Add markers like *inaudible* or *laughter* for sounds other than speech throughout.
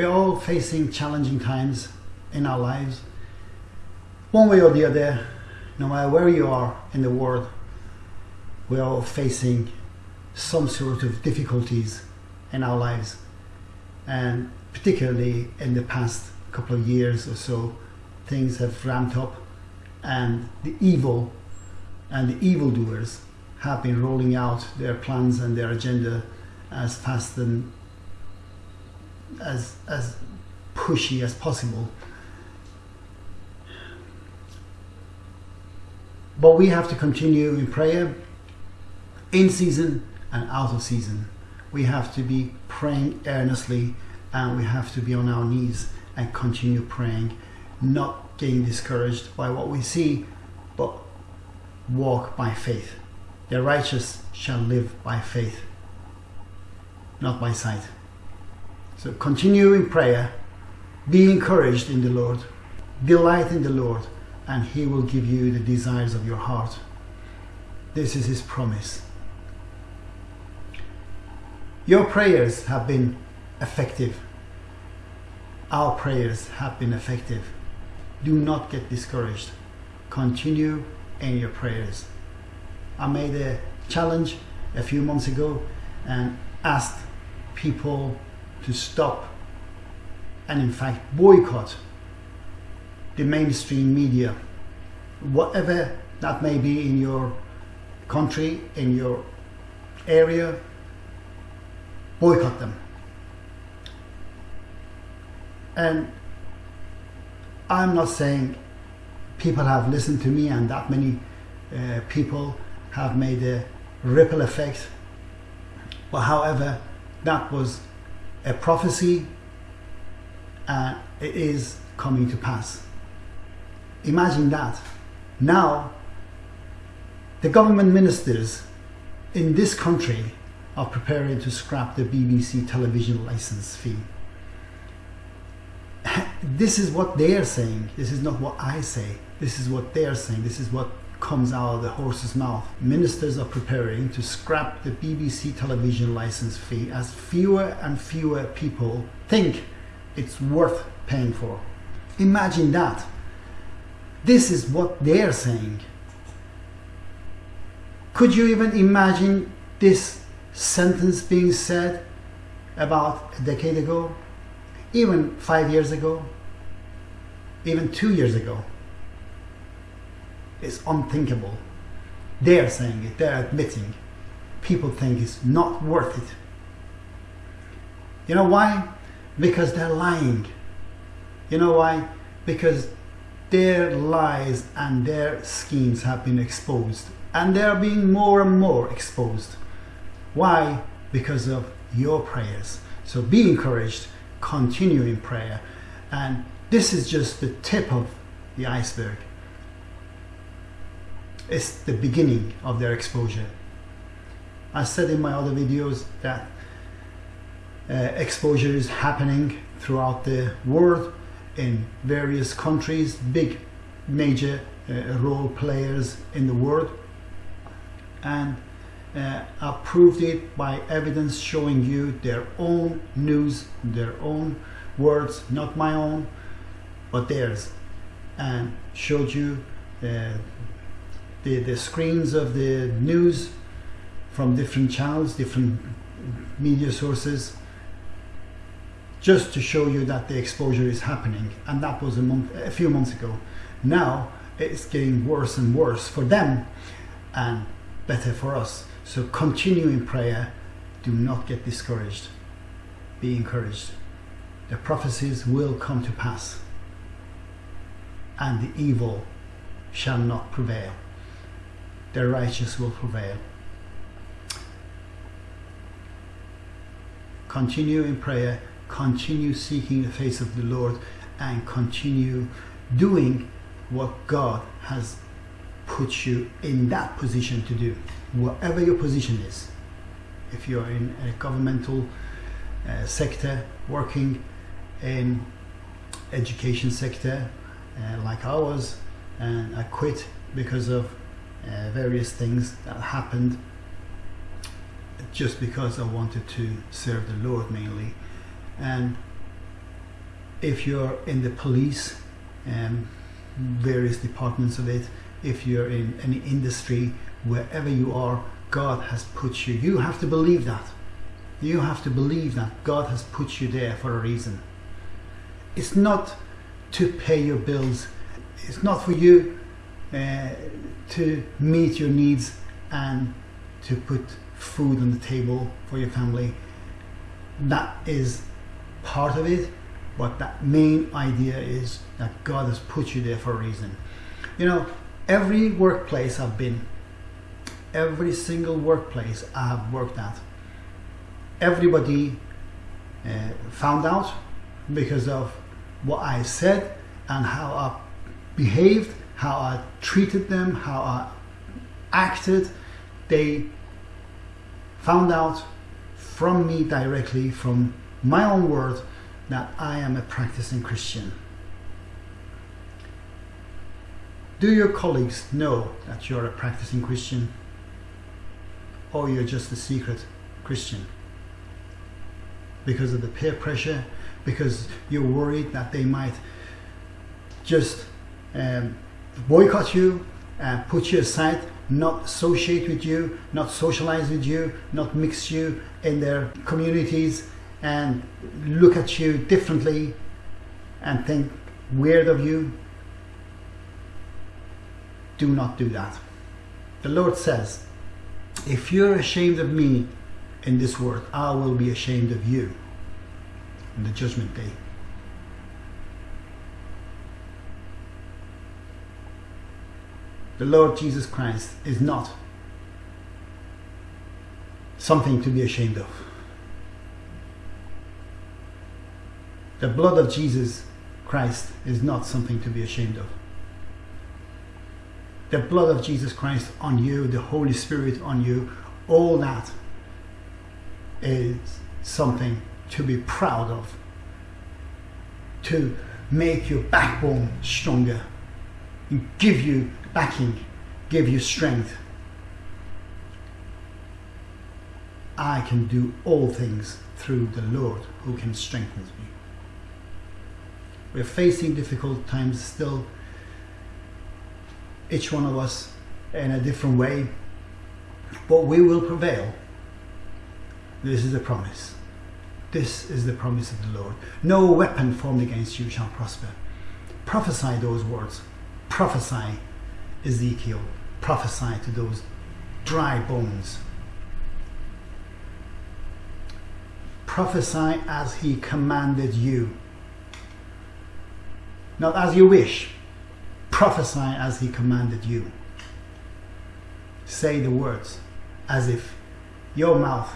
We're all facing challenging times in our lives. One way or the other, no matter where you are in the world, we're all facing some sort of difficulties in our lives. And particularly in the past couple of years or so, things have ramped up and the evil and the evildoers have been rolling out their plans and their agenda as fast as as pushy as possible. But we have to continue in prayer in season and out of season. We have to be praying earnestly and we have to be on our knees and continue praying, not getting discouraged by what we see, but walk by faith. The righteous shall live by faith, not by sight. So continue in prayer, be encouraged in the Lord, delight in the Lord, and He will give you the desires of your heart. This is His promise. Your prayers have been effective. Our prayers have been effective. Do not get discouraged. Continue in your prayers. I made a challenge a few months ago and asked people to stop and in fact boycott the mainstream media, whatever that may be in your country, in your area, boycott them. And I'm not saying people have listened to me and that many uh, people have made a ripple effect. But however, that was a prophecy uh, and it is coming to pass. Imagine that. Now, the government ministers in this country are preparing to scrap the BBC television license fee. *laughs* This is what they are saying. This is not what I say. This is what they are saying. This is what comes out of the horse's mouth. Ministers are preparing to scrap the BBC television license fee as fewer and fewer people think it's worth paying for. Imagine that. This is what they're saying. Could you even imagine this sentence being said about a decade ago, even five years ago, even two years ago? It's unthinkable. They're saying it, they're admitting. People think it's not worth it. You know why? Because they're lying. You know why? Because their lies and their schemes have been exposed and they're being more and more exposed. Why? Because of your prayers. So be encouraged, continue in prayer. And this is just the tip of the iceberg. It's the beginning of their exposure. I said in my other videos that uh, exposure is happening throughout the world in various countries, big major uh, role players in the world. And uh, I proved it by evidence showing you their own news, their own words, not my own, but theirs. And showed you uh, the, the screens of the news from different channels, different media sources, just to show you that the exposure is happening. And that was a month, a few months ago. Now it's getting worse and worse for them and better for us. So continue in prayer. Do not get discouraged. Be encouraged. The prophecies will come to pass and the evil shall not prevail. The righteous will prevail. Continue in prayer, continue seeking the face of the Lord, and continue doing what God has put you in that position to do, whatever your position is. If you're in a governmental uh, sector, working in education sector, uh, like was, and I quit because of uh, various things that happened just because I wanted to serve the Lord mainly. And if you're in the police, um, various departments of it, if you're in any industry, wherever you are, God has put you. You have to believe that. You have to believe that God has put you there for a reason. It's not to pay your bills. It's not for you uh, to meet your needs and to put food on the table for your family. That is part of it, but that main idea is that God has put you there for a reason. You know, every workplace I've been, every single workplace I have worked at, everybody uh, found out because of what I said and how I behaved, how I treated them, how I acted. They found out from me directly, from my own word, that I am a practicing Christian. Do your colleagues know that you're a practicing Christian? Or you're just a secret Christian? Because of the peer pressure, because you're worried that they might just um, boycott you and put you aside, not associate with you, not socialize with you, not mix you in their communities and look at you differently and think weird of you. Do not do that. The Lord says, if you're ashamed of me in this world, I will be ashamed of you in the judgment day. The Lord Jesus Christ is not something to be ashamed of. The blood of Jesus Christ is not something to be ashamed of. The blood of Jesus Christ on you, the Holy Spirit on you, all that is something to be proud of, to make your backbone stronger, and give you backing, give you strength. I can do all things through the Lord who can strengthen me. We're facing difficult times still, each one of us in a different way, but we will prevail. This is the promise. This is the promise of the Lord. No weapon formed against you shall prosper. Prophesy those words. Prophesy, Ezekiel. Prophesy to those dry bones. Prophesy as he commanded you not as you wish. Prophesy as he commanded you. Say the words as if your mouth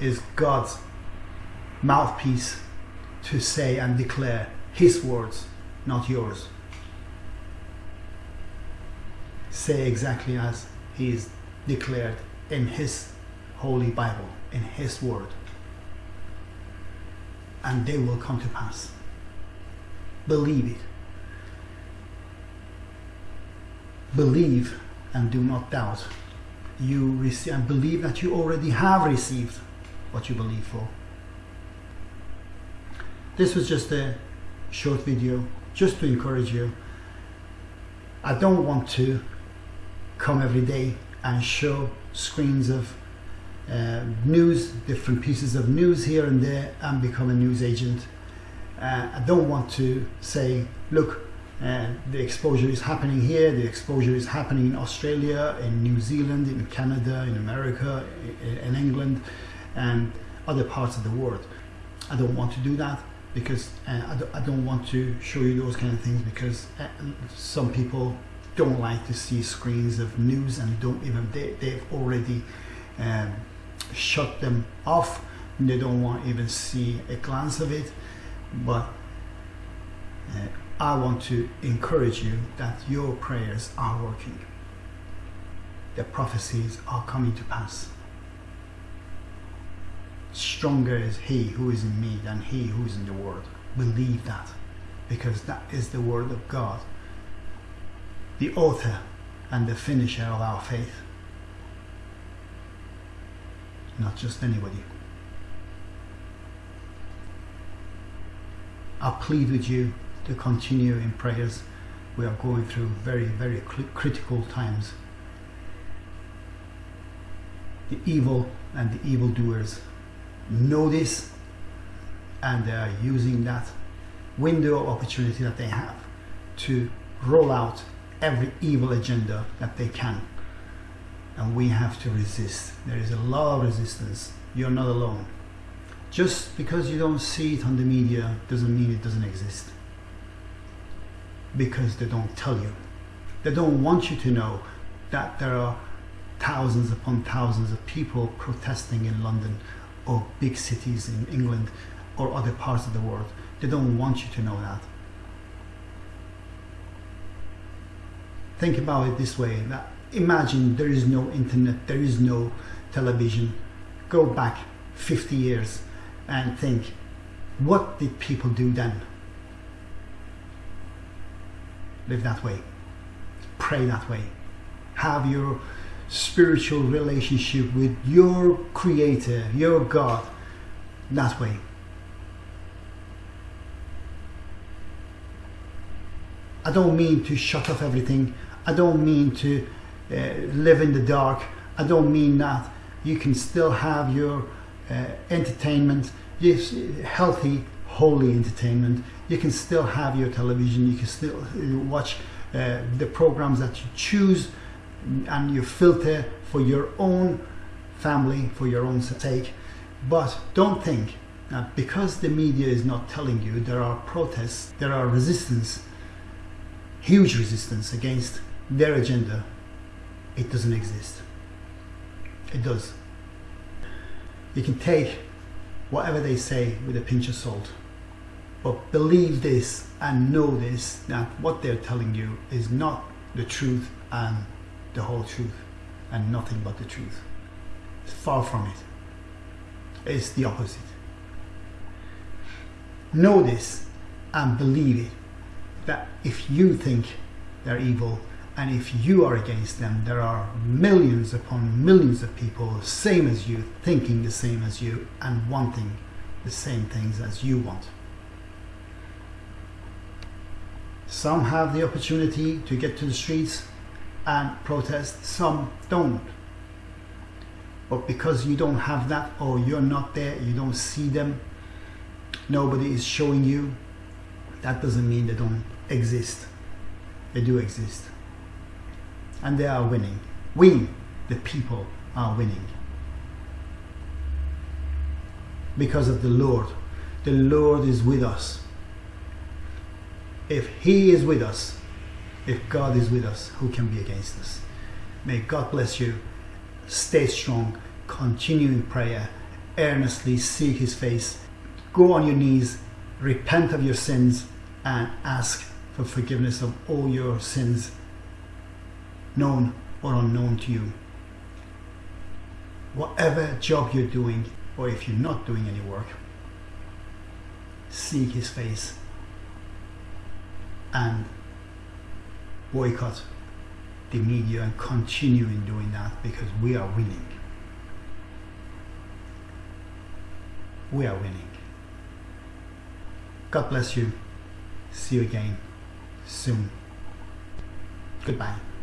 is God's mouthpiece to say and declare his words, not yours. Say exactly as he is declared in his holy Bible, in his word. And they will come to pass. Believe it. believe and do not doubt. You receive and believe that you already have received what you believe for. This was just a short video just to encourage you. I don't want to come every day and show screens of uh, news, different pieces of news here and there and become a news agent. Uh, I don't want to say, look, and the exposure is happening here, the exposure is happening in Australia, in New Zealand, in Canada, in America, in England, and other parts of the world. I don't want to do that because uh, I, don't, want to show you those kind of things because uh, some people don't like to see screens of news and don't even they, they've already um, shut them off they don't want even see a glance of it but uh, I want to encourage you that your prayers are working. The prophecies are coming to pass. Stronger is he who is in me than he who is in the world. Believe that because that is the word of God, the author and the finisher of our faith. Not just anybody. I plead with you to continue in prayers. We are going through very, very critical times. The evil and the evildoers know this and they are using that window of opportunity that they have to roll out every evil agenda that they can. And we have to resist. There is a lot of resistance. You're not alone. Just because you don't see it on the media doesn't mean it doesn't exist. Because they don't tell you. They don't want you to know that there are thousands upon thousands of people protesting in London or big cities in England or other parts of the world. They don't want you to know that. Think about it this way that imagine there is no internet, there is no television. Go back 50 years and think what did people do then? Live that way, pray that way, have your spiritual relationship with your Creator, your God, that way. I don't mean to shut off everything. I don't mean to uh, live in the dark. I don't mean that. You can still have your uh, entertainment, yes, healthy, holy entertainment. You can still have your television. You can still uh, watch uh, the programs that you choose and you filter for your own family, for your own sake. But don't think that because the media is not telling you there are protests, there are resistance, huge resistance against their agenda, it doesn't exist. It does. You can take whatever they say with a pinch of salt, but believe this and know this that what they're telling you is not the truth and the whole truth and nothing but the truth. It's far from it. It's the opposite. Know this and believe it that if you think they're evil and if you are against them, there are millions upon millions of people, same as you, thinking the same as you and wanting the same things as you want. Some have the opportunity to get to the streets and protest, some don't. But because you don't have that or you're not there, you don't see them, nobody is showing you, that doesn't mean they don't exist. They do exist. And they are winning. We, the people, are winning. Because of the Lord. The Lord is with us. If He is with us, if God is with us, who can be against us? May God bless you. Stay strong. Continue in prayer. Earnestly seek His face. Go on your knees. Repent of your sins and ask for forgiveness of all your sins, known or unknown to you. Whatever job you're doing, or if you're not doing any work, seek His face and boycott the media and continue in doing that because we are winning. We are winning. God bless you. See you again soon. Goodbye.